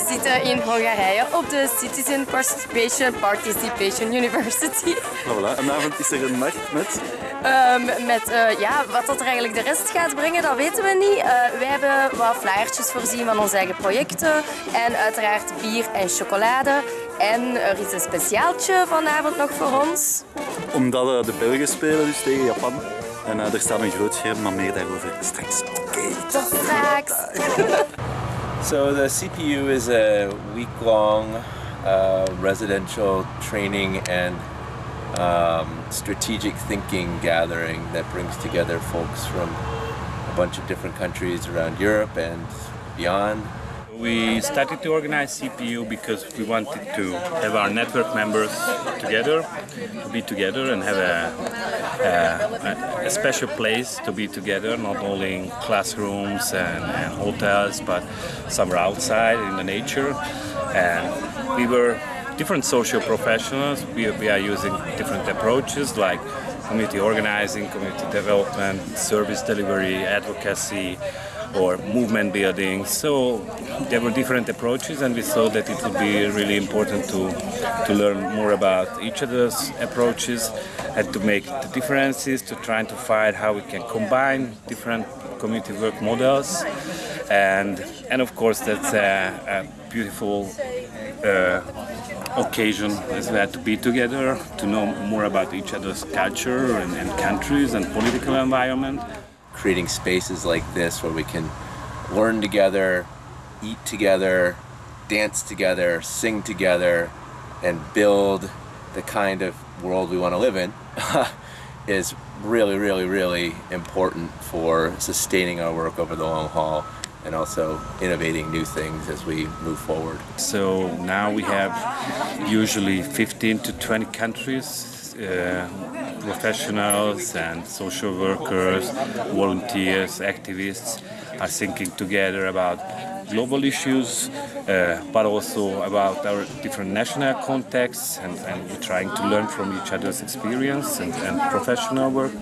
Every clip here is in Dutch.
we zitten in Hongarije op de Citizen Participation Participation University. Voilà. Vanavond is er een nacht met... Um, met uh, ja, wat dat er eigenlijk de rest gaat brengen, dat weten we niet. Uh, wij hebben wat flyertjes voorzien van onze eigen projecten. En uiteraard bier en chocolade. En er is een speciaaltje vanavond nog voor ons. Omdat uh, de Belgen spelen dus tegen Japan. En er staat een groot scherm, maar meer daarover straks. Oké, okay, tot straks. so the CPU is a week-long uh, residential training and um, strategic thinking gathering that brings together folks from a bunch of different countries around Europe and beyond. We started to organize CPU because we wanted to have our network members together, to be together and have a, a, a special place to be together, not only in classrooms and, and hotels, but somewhere outside in the nature. And we were different social professionals. We, we are using different approaches like community organizing, community development, service delivery, advocacy, or movement building. So there were different approaches, and we saw that it would be really important to to learn more about each those approaches and to make the differences, to try to find how we can combine different community work models, and and of course that's a, a beautiful. Uh, occasion as well to be together, to know more about each other's culture and, and countries and political environment creating spaces like this where we can learn together, eat together, dance together, sing together, and build the kind of world we want to live in is really, really, really important for sustaining our work over the long haul and also innovating new things as we move forward. So now we have usually 15 to 20 countries uh, professionals and social workers, volunteers, activists are thinking together about global issues, uh, but also about our different national contexts, and, and, we're trying to learn from each other's experience and, and, professional work.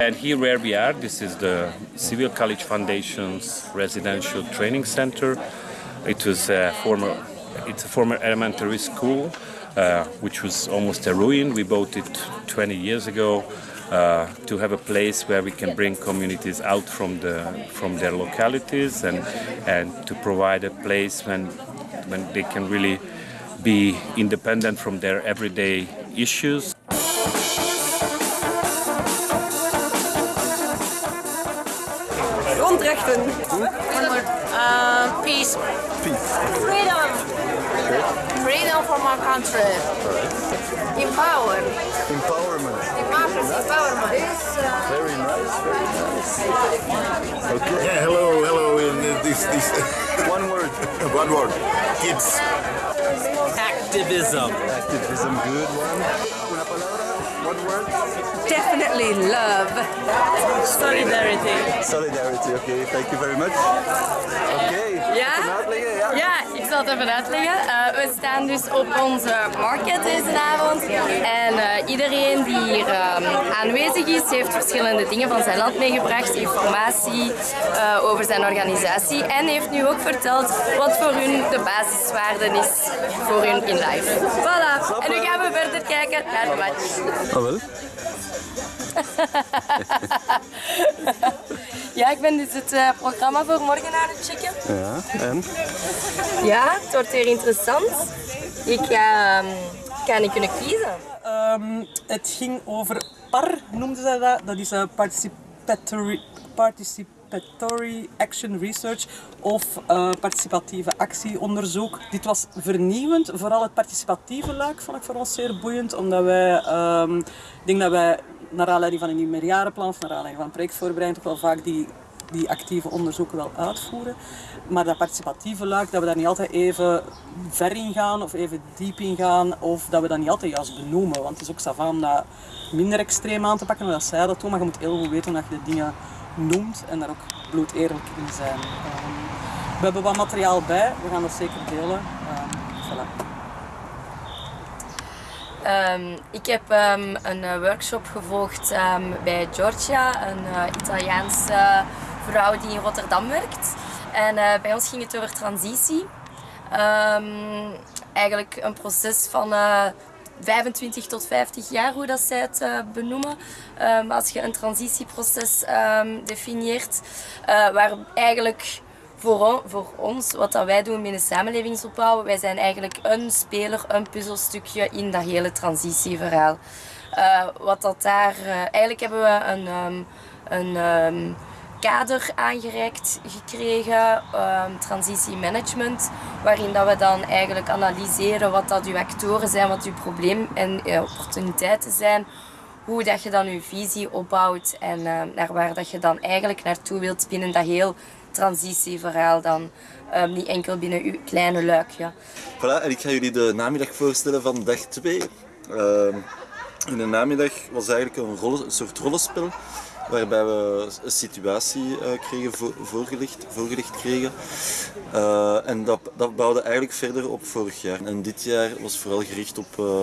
And here where we are, this is the Civil College Foundation's residential training center. It was a former, it's a former elementary school uh, which was almost a ruin. We bought it 20 years ago uh, to have a place where we can bring communities out from the from their localities and and to provide a place when when they can really be independent from their everyday issues. Grondrechten. Uh, peace. Peace. Freedom. Freedom from our country. Right. Empower. Empowerment. Democracy, empowerment. Very nice, very nice. Okay. Yeah, hello, hello. In this, this one word. one word. Kids. Activism. Activism, good one. Una palabra, one word. Definitely love. Solidarity. Solidarity, okay. Thank you very much. Okay. Ja? Uitleggen, ja? Ja, ik zal het even uitleggen. Uh, we staan dus op onze market deze avond. En uh, iedereen die hier um, aanwezig is, heeft verschillende dingen van zijn land meegebracht. Informatie uh, over zijn organisatie. En heeft nu ook verteld wat voor hun de basiswaarde is voor hun in life. Voilà. En nu gaan we verder kijken naar de match. Oh wel? ja, ik ben dus het uh, programma voor morgen aan het checken. Ja, en? Ja, het wordt weer interessant. Ik ga, um, ga niet kunnen kiezen. Um, het ging over PAR, noemden ze dat. Dat is een participatory, participatory Action Research of uh, participatieve actieonderzoek. Dit was vernieuwend. Vooral het participatieve luik vond ik voor ons zeer boeiend, omdat wij, um, ik denk dat wij naar aanleiding van een nieuw meerjarenplan of naar aanleiding van projectvoorbereiding toch wel vaak die, die actieve onderzoeken wel uitvoeren. Maar dat participatieve luik, dat we daar niet altijd even ver in gaan of even diep in gaan of dat we dat niet altijd juist benoemen. Want het is ook savant om dat minder extreem aan te pakken dan dat zij dat doen, maar je moet heel goed weten dat je de dingen noemt en daar ook bloed eerlijk in zijn. Um, we hebben wat materiaal bij, we gaan dat zeker delen. Um, voilà. Um, ik heb um, een uh, workshop gevolgd um, bij Giorgia, een uh, Italiaanse vrouw die in Rotterdam werkt. En uh, bij ons ging het over transitie. Ehm, eigenlijk een proces van eh, 25 tot 50 jaar, hoe dat zij het eh, benoemen. Ehm, als je een transitieproces ehm, definieert, eh, waar eigenlijk voor, voor ons, wat dat wij doen binnen samenlevingsopbouw, wij zijn eigenlijk een speler, een puzzelstukje in dat hele transitieverhaal. Eh, wat dat daar, eh, eigenlijk hebben we een, ehm, een ehm, kader aangereikt gekregen, ehm transitiemanagement, waarin dat we dan eigenlijk analyseren wat dat uw actoren zijn, wat uw probleem en eh, opportuniteiten zijn, hoe dat je dan je visie opbouwt en naar waar dat je dan eigenlijk naartoe wilt binnen dat heel transitieverhaal dan. Ehm, niet enkel binnen uw kleine luikje. Voilà, en ik ga jullie de namiddag voorstellen van dag 2. in de namiddag was eigenlijk een, soort rollenspel waarbij we een situatie eh, kregen voor- voorgelegd, voorgelegd kregen. Eh, en dat, dat bouwde eigenlijk verder op vorig jaar. En dit jaar was vooral gericht op eh,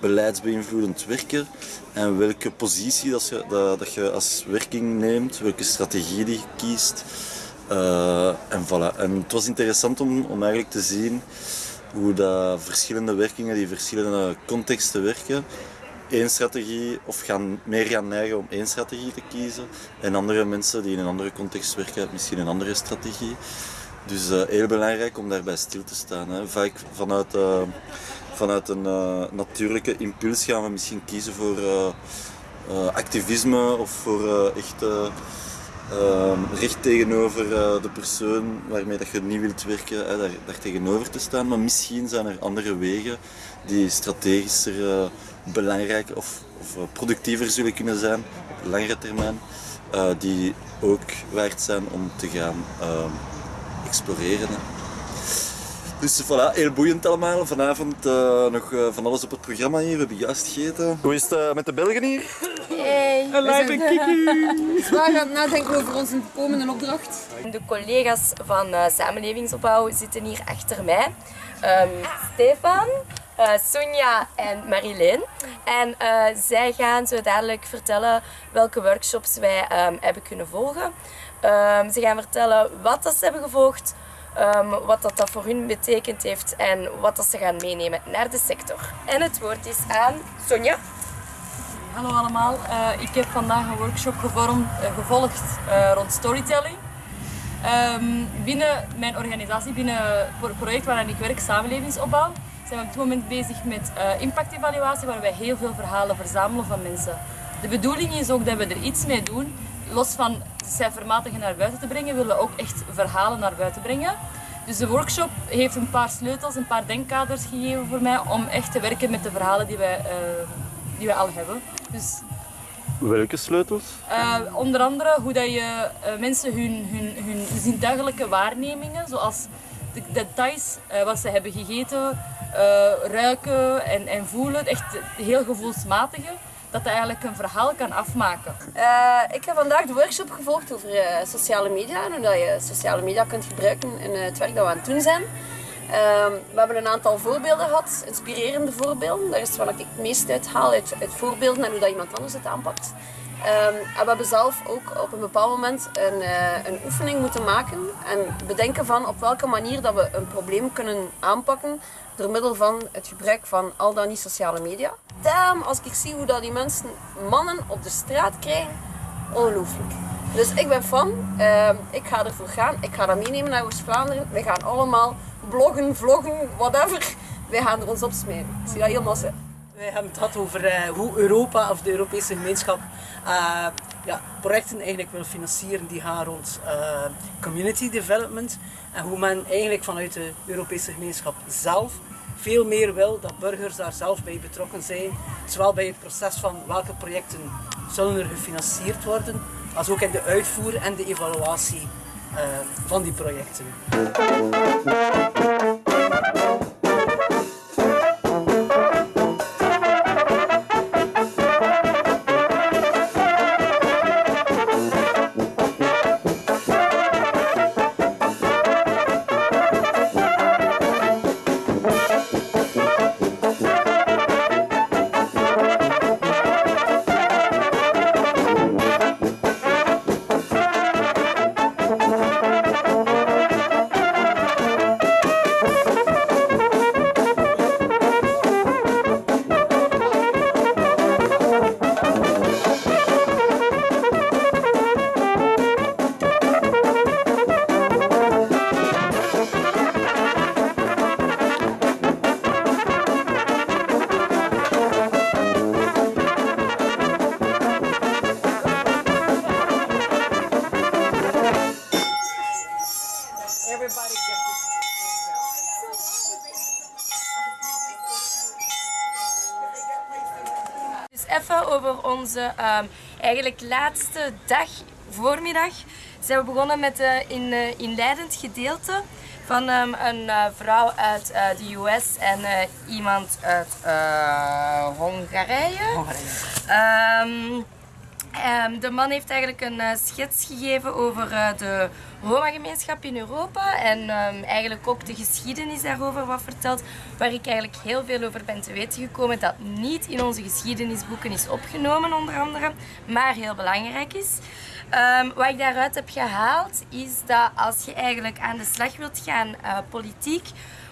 beleidsbeïnvloedend werken en welke positie dat je, dat, dat je als werking neemt, welke strategie die je kiest. Eh, en, voilà. en het was interessant om, om eigenlijk te zien hoe dat verschillende werkingen die verschillende contexten werken, één strategie of gaan, meer gaan neigen om één strategie te kiezen. En andere mensen die in een andere context werken, misschien een andere strategie. Dus eh, heel belangrijk om daarbij stil te staan. Hè. Vaak vanuit, eh, vanuit een natuurlijke impuls gaan we misschien kiezen voor activisme of voor echt eh, eh, recht tegenover eh, de persoon waarmee dat je niet wilt werken, hè, daar, daar tegenover te staan. Maar misschien zijn er andere wegen die strategischer eh, belangrijk of, of eh, productiever zullen kunnen zijn op langere termijn. eh, die ook waard zijn om te gaan eh, exploreren. Dus voilà, heel boeiend allemaal. Vanavond eh, nog eh, van alles op het programma hier. We hebben juist gegeten. Hoe is het eh, met de Belgen hier? Hey, Live en kiki! Zwaar gaan nadenken over onze komende opdracht. De collega's van eh, Samenlevingsopbouw zitten hier achter mij. Ehm, Stefan, eh, Sonja en Marilyn. En eh, zij gaan zo dadelijk vertellen welke workshops wij ehm, hebben kunnen volgen. Ehm, ze gaan vertellen wat dat ze hebben gevolgd, ehm, wat dat, dat voor hun betekend heeft en wat dat ze gaan meenemen naar de sector. En het woord is aan Sonja. Hallo allemaal, Eh, ik heb vandaag een workshop eh, gevolgd eh, rond storytelling. Ehm, binnen mijn organisatie, binnen het project waarin ik werk, Samenlevingsopbouw, zijn we op dit moment bezig met impactevaluatie, waar wij heel veel verhalen verzamelen van mensen. De bedoeling is ook dat we er iets mee doen. Los van cijfermatige naar buiten te brengen, willen we ook echt verhalen naar buiten brengen. Dus de workshop heeft een paar sleutels, een paar denkkaders gegeven voor mij om echt te werken met de verhalen die wij, die wij al hebben. Dus Welke sleutels? eh, onder andere hoe dat je eh, mensen hun, hun, hun zintuigelijke waarnemingen, zoals de details, eh, wat ze hebben gegeten, eh, ruiken en, en voelen, echt heel gevoelsmatige, dat dat eigenlijk een verhaal kan afmaken. Eh, ik heb vandaag de workshop gevolgd over eh, sociale media en hoe dat je sociale media kunt gebruiken in eh, het werk dat we aan het doen zijn. Ehm, we hebben een aantal voorbeelden gehad, inspirerende voorbeelden. Daar is wat ik het meest uit haal, uit, uit voorbeelden en hoe dat iemand anders het aanpakt. Ehm, en we hebben zelf ook op een bepaald moment een, eh, een oefening moeten maken en bedenken van op welke manier dat we een probleem kunnen aanpakken door middel van het gebruik van al dan niet sociale media. Damn, als ik zie hoe dat die mensen mannen op de straat krijgen, ongelooflijk. Dus ik ben fan, Ehm, ik ga ervoor gaan, ik ga dat meenemen naar Oost-Vlaanderen. We gaan allemaal bloggen, vloggen, whatever. Wij gaan er ons op smeren. Ik zie dat helemaal. Wij hebben het gehad over eh, hoe Europa of de Europese gemeenschap eh, ja, projecten eigenlijk wil financieren die gaan rond eh, community development. En hoe men eigenlijk vanuit de Europese gemeenschap zelf veel meer wil dat burgers daar zelf bij betrokken zijn. Zowel bij het proces van welke projecten zullen er gefinancierd worden, als ook in de uitvoer en de evaluatie eh, van die projecten. Even over onze ehm, eigenlijk laatste dag, voormiddag. Zijn we begonnen met een in, eh, inleidend gedeelte van ehm, een eh, vrouw uit eh, de US en iemand uit Hongarije. Ehm, de man heeft eigenlijk een schets gegeven over de Roma-gemeenschap in Europa en ehm, eigenlijk ook de geschiedenis daarover wat verteld, waar ik eigenlijk heel veel over ben te weten gekomen dat niet in onze geschiedenisboeken is opgenomen onder andere, maar heel belangrijk is. Ehm, wat ik daaruit heb gehaald is dat als je eigenlijk aan de slag wilt gaan eh, politiek,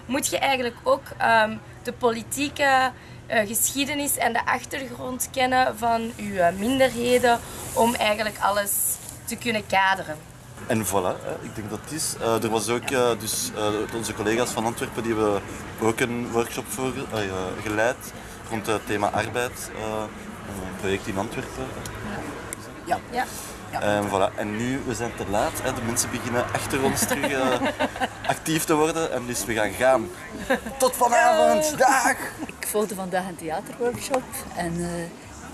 moet je eigenlijk ook ehm, de politieke eh, geschiedenis en de achtergrond kennen van eh, minderheden om eigenlijk alles te kunnen kaderen. En voilà, ik denk dat het is. Eh, er was ook, dus, eh, onze collega's van Antwerpen die hebben ook een workshop voor, eh, geleid rond het thema arbeid. een project in Antwerpen. Ja. En, voilà. en nu, we zijn te laat. Hè. De mensen beginnen achter ons terug actief te worden. En dus we gaan gaan. Tot vanavond. Dag! Ik volgde vandaag een theaterworkshop en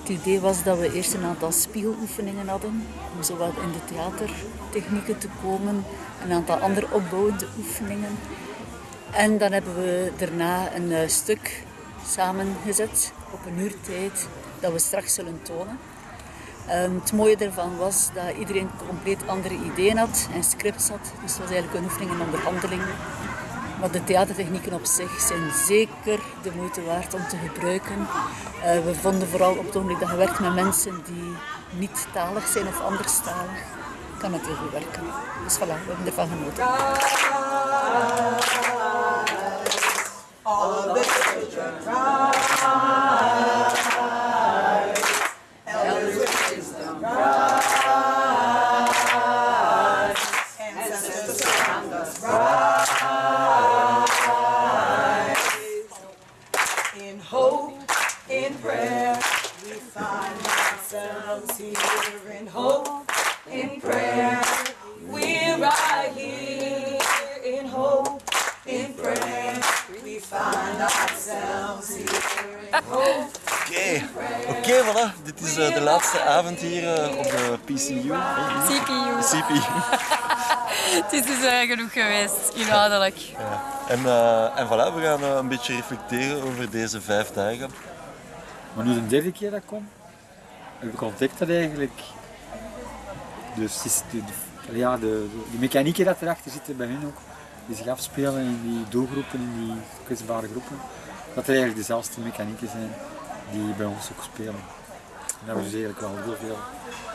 het idee was dat we eerst een aantal spiegeloefeningen hadden om zowel in de theatertechnieken te komen, een aantal andere opbouwende oefeningen. En dan hebben we daarna een eh, stuk samengezet op een uur tijd dat we straks zullen tonen. Het mooie daarvan was dat iedereen compleet andere ideeën had en scripts had. Dus het was eigenlijk een oefening en onderhandeling. Maar de theatertechnieken op zich zijn zeker de moeite waard om te gebruiken. Eh, we vonden vooral op het ogenblik dat je werkt met mensen die niet talig zijn of anderstalig, kan het heel goed werken. Dus voilà, we hebben ervan genoten. In Oké, oké, voilà. Dit is eh, de laatste avond hier eh, op de PCU. CPU. CPU. Het is dus eh, genoeg geweest, inhoudelijk. Ja. En, eh, en voilà, we gaan een beetje reflecteren over deze vijf dagen. Maar nu de derde keer dat ik kom, heb ik ontdekt dat eigenlijk dus is de, de- ja, de, de, de mechanieken dat erachter zitten bij hun ook, die zich afspelen in die doelgroepen, in die kwetsbare groepen, dat er eigenlijk dezelfde mechanieken zijn die bij ons ook spelen. En dat we dus eigenlijk wel heel veel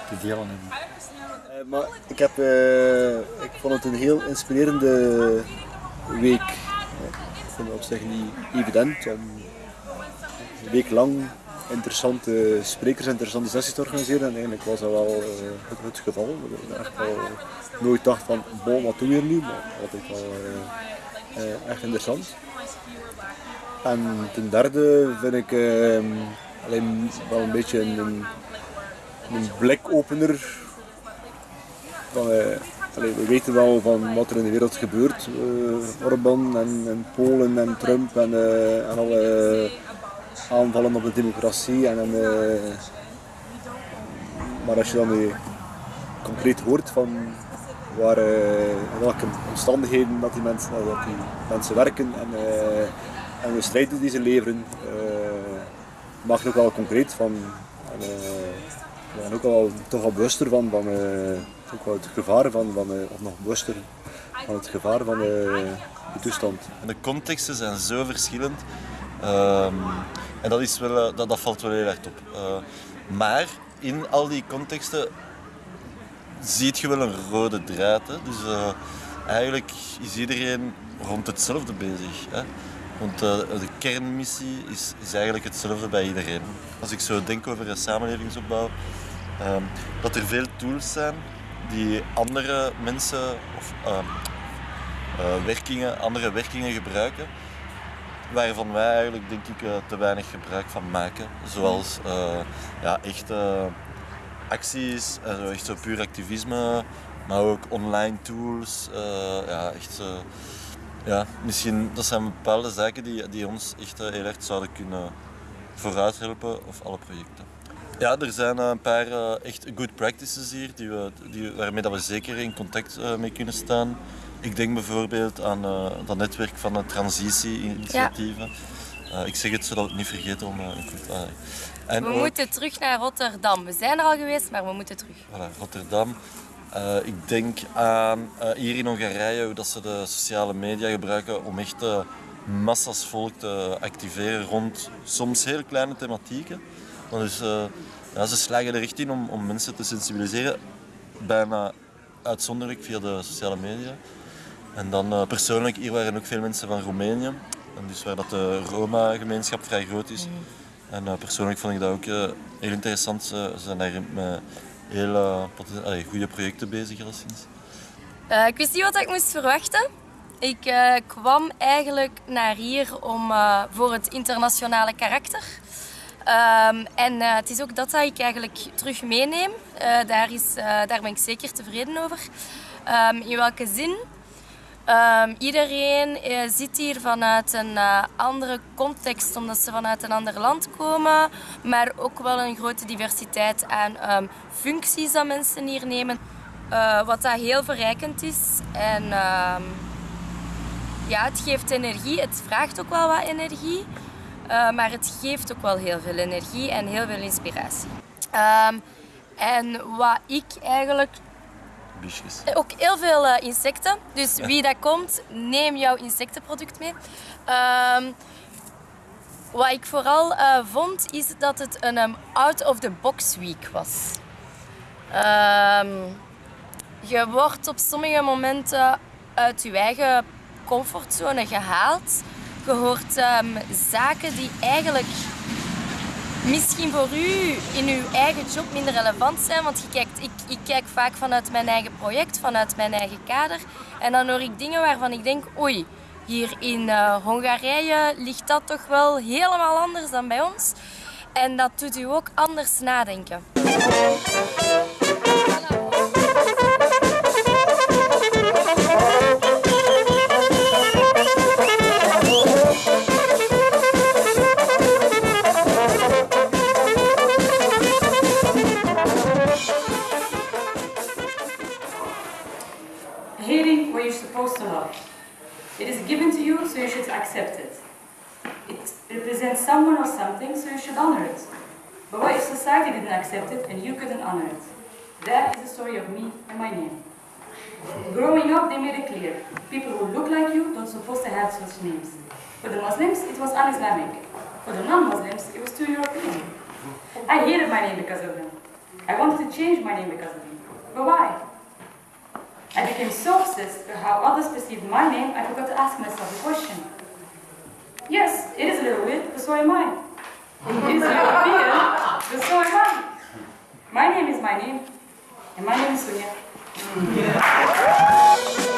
te delen. Eh, maar ik, heb, eh, ik vond het een heel inspirerende week. Ik vond het op zich niet evident om een week lang interessante sprekers interessante sessies te organiseren. En eigenlijk was dat wel eh, het, het geval. Ik echt wel nooit dacht van, bon, wat doen we nu? Maar altijd wel eh, eh, echt interessant. En ten derde vind ik eh, alleen wel een beetje een, een, blikopener van, eh, we weten wel van wat er in de wereld gebeurt. eh Orbán en, en Polen en Trump en, eh, en alle aanvallen op de democratie. En, maar als je dan concreet hoort van waar, in welke omstandigheden dat die mensen, dat die mensen werken en, en de strijd die ze leveren, eh het ook wel concreet van. En, eh, we zijn ook wel toch wel bewuster van, van eh, ook wel het gevaar van, van eh, of nog bewuster van het gevaar van eh, de toestand. En de contexten zijn zo verschillend. Ehm, en dat, is wel, eh, dat, dat valt wel heel erg op. Eh, maar in al die contexten ziet je wel een rode draad. Hè? Dus eh, eigenlijk is iedereen rond hetzelfde bezig. Hè? Want eh, de kernmissie is, eigenlijk hetzelfde bij iedereen. Als ik zo denk over een samenlevingsopbouw, ehm, dat er veel tools zijn die andere mensen of ehm, eh, werkingen, andere werkingen gebruiken, waarvan wij eigenlijk denk ik eh, te weinig gebruik van maken. Zoals ja, echte acties, echt zo puur activisme, maar ook online tools. ja, echt, ja, misschien dat zijn bepaalde zaken die, die ons echt eh, heel erg zouden kunnen vooruit helpen of alle projecten. Ja, er zijn eh, een paar eh, echt good practices hier die we, die, waarmee dat we zeker in contact mee kunnen staan. Ik denk bijvoorbeeld aan dat netwerk van de transitie-initiatieven. Ik zeg het zodat we het niet vergeten om... en We ook- moeten terug naar Rotterdam. We zijn er al geweest, maar we moeten terug. Voilà, Rotterdam. Eh, ik denk aan eh, hier in Hongarije hoe dat ze de sociale media gebruiken om echt eh, massa's volk te activeren rond soms heel kleine thematieken. Maar dus, ja, ze slagen er echt in om, om mensen te sensibiliseren, bijna uitzonderlijk via de sociale media. En dan persoonlijk, hier waren ook veel mensen van Roemenië, en dus waar dat de Roma-gemeenschap vrij groot is. En eh, persoonlijk vond ik dat ook heel interessant. Ze ze zijn daar met heel eh, goede projecten bezig alleszins. Eh, ik wist niet wat ik moest verwachten. Ik eh, kwam eigenlijk naar hier om, voor het internationale karakter. Ehm, en het is ook dat dat ik eigenlijk terug meeneem. Daar, is, daar ben ik zeker tevreden over. Ehm, in welke zin? Ehm, iedereen eh, zit hier vanuit een eh, andere context, omdat ze vanuit een ander land komen. Maar ook wel een grote diversiteit aan ehm, functies dat mensen hier nemen. Eh, wat dat heel verrijkend is. En ehm, ja, het geeft energie. Het vraagt ook wel wat energie. Maar het geeft ook wel heel veel energie en heel veel inspiratie. En wat ik eigenlijk Biesjes. ook heel veel eh, insecten. Dus wie dat komt, neem jouw insectenproduct mee. Ehm, wat ik vooral eh, vond, is dat het een um, out-of-the-box week was. Ehm, je wordt op sommige momenten uit je eigen comfortzone gehaald. Je hoort ehm, zaken die eigenlijk misschien voor u in uw eigen job minder relevant zijn. Want ik, ik kijk vaak vanuit mijn eigen project, vanuit mijn eigen kader. En dan hoor ik dingen waarvan ik denk, oei, hier in eh, Hongarije ligt dat toch wel helemaal anders dan bij ons. En dat doet u ook anders nadenken. Someone or something, so you should honor it. But what if society didn't accept it and you couldn't honor it? That is the story of me and my name. Growing up, they made it clear people who look like you don't supposed to have such names. For the Muslims, it was un-Islamic. For the non-Muslims, it was too European. I hated my name because of them. I wanted to change my name because of them. But why? I became so obsessed with how others perceived my name, I forgot to ask myself a question. Yes, it is a little weird, but so am I. It is European, but so am I. My name is my name, and my name is Sonia.